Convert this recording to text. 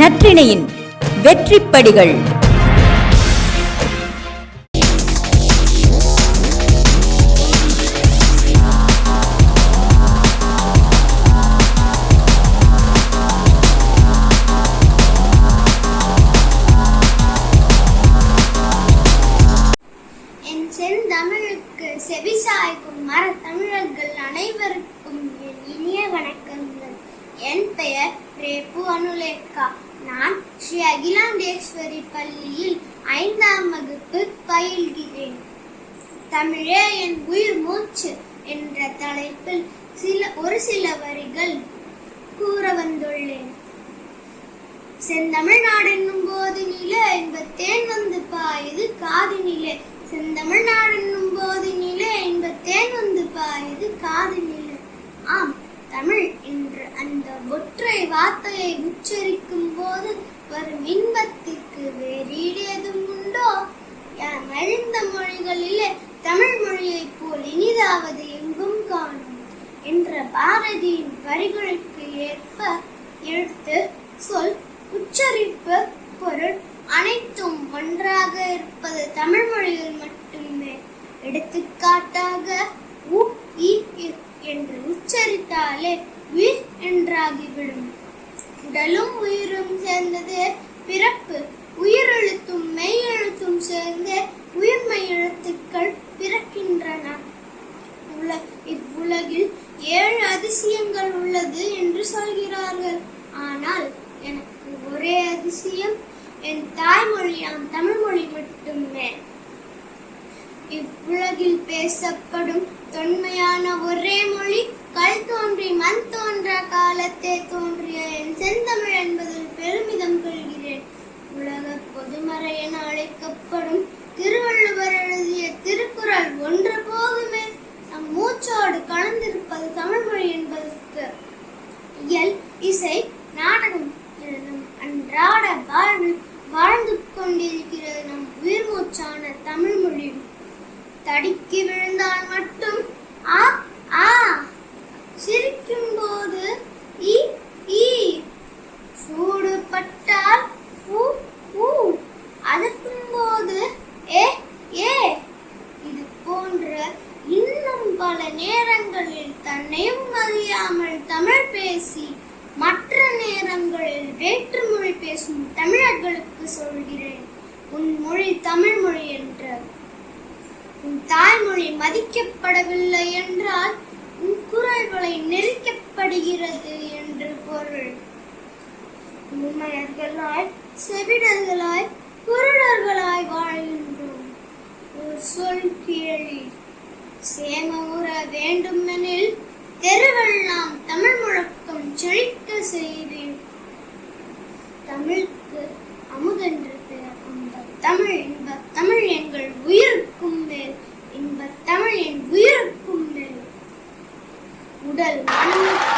நற்றிணையின் வெற்றிப்படிகள். என் செந்தமிழுக்கு செவிசாய்க்கும் மர தமிழர்கள் அனைவருக்கும் என் இனிய வணக்கங்கள். என் பெயர் ரேபு அனுலேகா நான் ஸ்ரீ அகிலாண்டேஸ்வரி பள்ளியில் ஐந்தாம் வகுப்பு பயில்கிறேன். தமிழே என் உயிர் மூச்சு என்ற தலைப்பில் சில ஒரு சில வரிகள் கூற வந்துள்ளேன். செந்தமிழ்நாடு என்னும் போதினிலே இன்பத்தேன் வந்து பாயுது காதினிலே செந்தமிழ்நாடு என்னும் போது இன்பத்தேன் வந்து பாயுது காதினிலே ஆம் தமிழ் என்ற அந்த ஒற்றை வார்த்தையை உச்சரிக்கும் போது வரும் இன்பத்திற்கு வேறீடு எதுவும் உண்டோ? மழிந்த மொழிகளிலே தமிழ் மொழியைப் போல் இனிதாவது எங்கும் காணும்? என்ற பாரதியின் வரிகளுக்கு ஏற்ப எழுத்து சொல் உச்சரிப்பு பொருள் அனைத்தும் ஒன்றாக இருப்பது தமிழ் மொழியில் மட்டுமே. எடுத்துக்காட்டாக உ இ இ என்று உச்சரித்தாலே உயிர் என்றாகிவிடும். உடலும் உயிரும் சேர்ந்தது. பிறப்பு உயிரெழுத்தும் மெய் எழுத்தும் சேர்ந்து உயிர்மெய் எழுத்துக்கள் பிறக்கின்றன. உல இவ்வுலகில் ஏழு அதிசயங்கள் உள்ளது என்று சொல்கிறார்கள். ஆனால் எனக்கு ஒரே அதிசயம் என் தாய்மொழியாம் தமிழ் மொழி மட்டுமே. இவ்வுலகில் பேசப்படும் தொன்மையான ஒரே மொழி கல் தோன்றி மண் தோன்ற காலத்தே தோன்றும் பொதுமறை என அழைக்கப்படும் திருவள்ளுவர் எழுதிய திருக்குறள் ஒன்று போதுமே. நம் மூச்சோடு கலந்திருப்பது தமிழ் மொழி என்பதற்கு இயல் இசை நாடகம் என அன்றாட வாழ்வில் வாழ்ந்து கொண்டிருக்கிறது நம் உயிர் மூச்சான தமிழ் மொழி. தடுக்கி விழுந்தால் மட்டும் ஆ ஆ சிரிக்கும் ஏ ஏ. இது போன்ற இன்னும் பல நேரங்களில் தன்னையும் அறியாமல் தமிழ் பேசி மற்ற நேரங்களில் வேற்றுமொழி பேசும் தமிழர்களுக்கு சொல்கிறேன். உன் மொழி தமிழ் மொழி என்று உன் தாய்மொழி மதிக்கப்படவில்லை என்றால் உன் குரல்களை நெரிக்கப்படுகிறது என்று பொருள். உண்மையர்களாய் செவிடர்களாய் குருடர்களாய் வாழ்கின்றோம். ஒரு சொல் கேளி. சேமமுற வேண்டுமெனில் தெருவெல்லாம் தமிழ் முழக்கம் செழிக்க செய்வேன். தமிழுக்கு அமுதென்று பெயர் அந்த தமிழ் இன்ப தமிழ் எங்கள் உயிருக்கும் மேல் இன்ப தமிழ் என் உயிருக்கும் மேல் உடல் மனம்